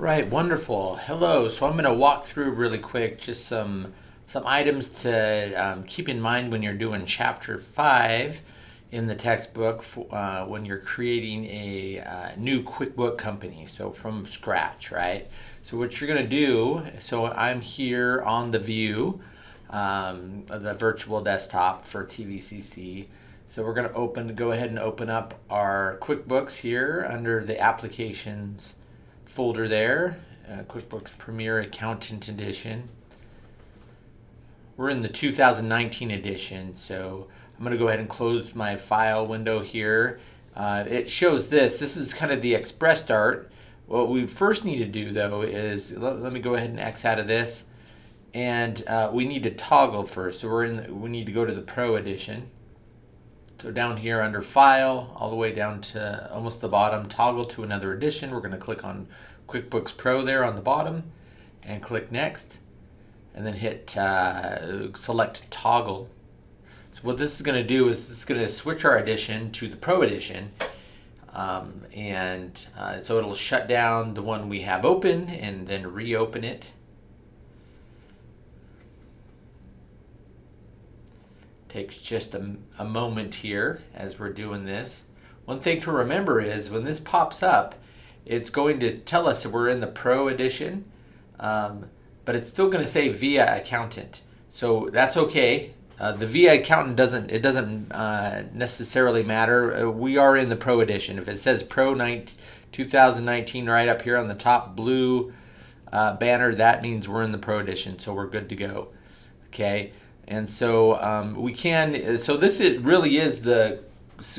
Right, wonderful. Hello. So I'm going to walk through really quick just some some items to um, keep in mind when you're doing chapter five in the textbook for, uh, when you're creating a uh, new QuickBook company. So from scratch, right? So what you're going to do. So I'm here on the view, um, the virtual desktop for TVCC. So we're going to open, go ahead and open up our QuickBooks here under the applications folder there, uh, QuickBooks Premier Accountant Edition. We're in the 2019 edition, so I'm going to go ahead and close my file window here. Uh, it shows this. This is kind of the Express Start. What we first need to do though is, let, let me go ahead and X out of this. And uh, we need to toggle first. So we're in, the, we need to go to the Pro Edition. So down here under File, all the way down to almost the bottom, toggle to another edition. We're going to click on QuickBooks Pro there on the bottom and click Next. And then hit uh, select Toggle. So what this is going to do is is going to switch our edition to the Pro Edition. Um, and uh, so it'll shut down the one we have open and then reopen it. Takes just a, a moment here as we're doing this. One thing to remember is when this pops up, it's going to tell us we're in the Pro Edition, um, but it's still going to say VIA Accountant. So that's okay. Uh, the VIA Accountant doesn't it doesn't uh, necessarily matter. Uh, we are in the Pro Edition. If it says Pro 19, 2019 right up here on the top blue uh, banner, that means we're in the Pro Edition, so we're good to go. Okay. And so um, we can, so this is, really is the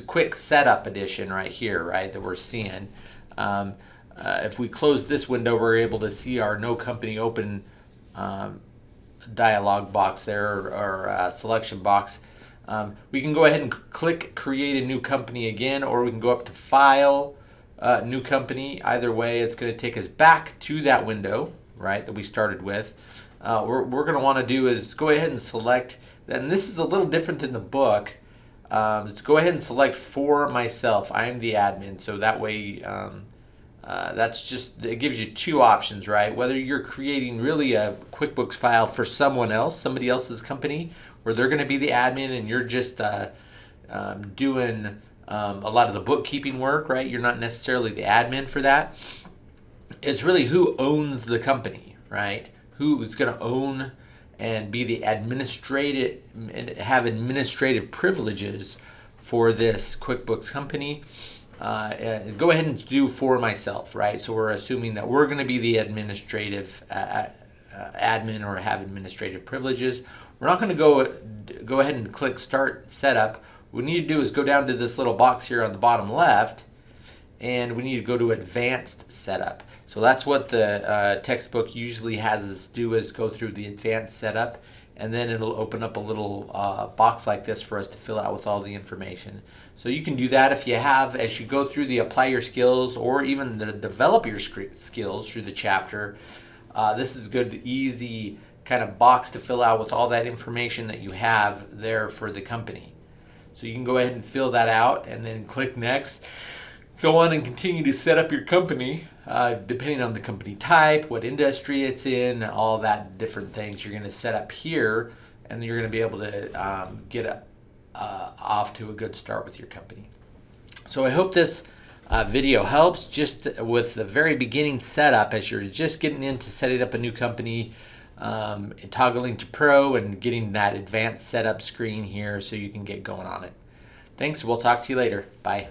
quick setup edition right here, right, that we're seeing. Um, uh, if we close this window, we're able to see our no company open um, dialog box there or, or uh, selection box. Um, we can go ahead and click create a new company again, or we can go up to file, uh, new company. Either way, it's going to take us back to that window, right, that we started with uh, we're, we're going to want to do is go ahead and select, and this is a little different in the book, um, let's go ahead and select for myself. I'm the admin, so that way um, uh, that's just, it gives you two options, right? Whether you're creating really a QuickBooks file for someone else, somebody else's company, where they're going to be the admin and you're just uh, um, doing um, a lot of the bookkeeping work, right? You're not necessarily the admin for that. It's really who owns the company, right? Who's going to own and be the administrative and have administrative privileges for this QuickBooks company. Uh, go ahead and do for myself, right? So we're assuming that we're going to be the administrative uh, uh, admin or have administrative privileges. We're not going to go go ahead and click Start Setup. What we need to do is go down to this little box here on the bottom left, and we need to go to Advanced Setup. So that's what the uh, textbook usually has us do is go through the advanced setup and then it'll open up a little uh, box like this for us to fill out with all the information. So you can do that if you have, as you go through the apply your skills or even the develop your skills through the chapter, uh, this is good, easy kind of box to fill out with all that information that you have there for the company. So you can go ahead and fill that out and then click next. Go on and continue to set up your company uh, depending on the company type, what industry it's in, all that different things you're going to set up here and you're going to be able to um, get a, uh, off to a good start with your company. So I hope this uh, video helps just with the very beginning setup as you're just getting into setting up a new company, um, toggling to pro and getting that advanced setup screen here so you can get going on it. Thanks. We'll talk to you later. Bye.